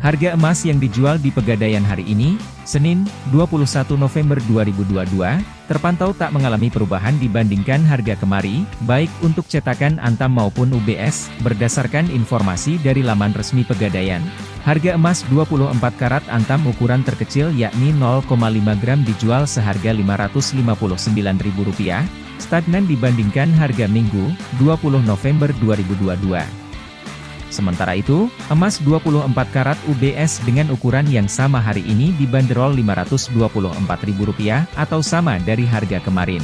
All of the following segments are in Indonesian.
Harga emas yang dijual di Pegadaian hari ini, Senin, 21 November 2022, terpantau tak mengalami perubahan dibandingkan harga kemari, baik untuk cetakan Antam maupun UBS, berdasarkan informasi dari laman resmi Pegadaian. Harga emas 24 karat Antam ukuran terkecil yakni 0,5 gram dijual seharga Rp559.000, stagnan dibandingkan harga Minggu, 20 November 2022. Sementara itu, emas 24 karat UBS dengan ukuran yang sama hari ini dibanderol Rp524.000 atau sama dari harga kemarin.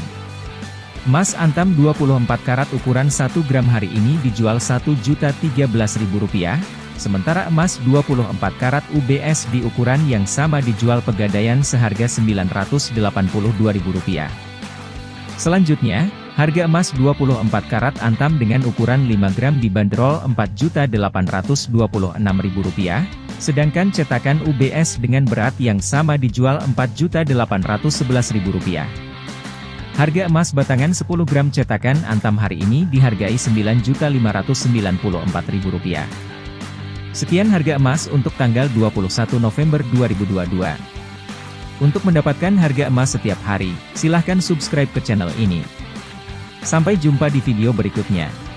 Emas antam 24 karat ukuran 1 gram hari ini dijual Rp1.013.000, sementara emas 24 karat UBS di ukuran yang sama dijual pegadaian seharga Rp982.000. Selanjutnya, Harga emas 24 karat antam dengan ukuran 5 gram dibanderol Rp4.826.000, sedangkan cetakan UBS dengan berat yang sama dijual Rp4.811.000. Harga emas batangan 10 gram cetakan antam hari ini dihargai Rp9.594.000. Sekian harga emas untuk tanggal 21 November 2022. Untuk mendapatkan harga emas setiap hari, silahkan subscribe ke channel ini. Sampai jumpa di video berikutnya.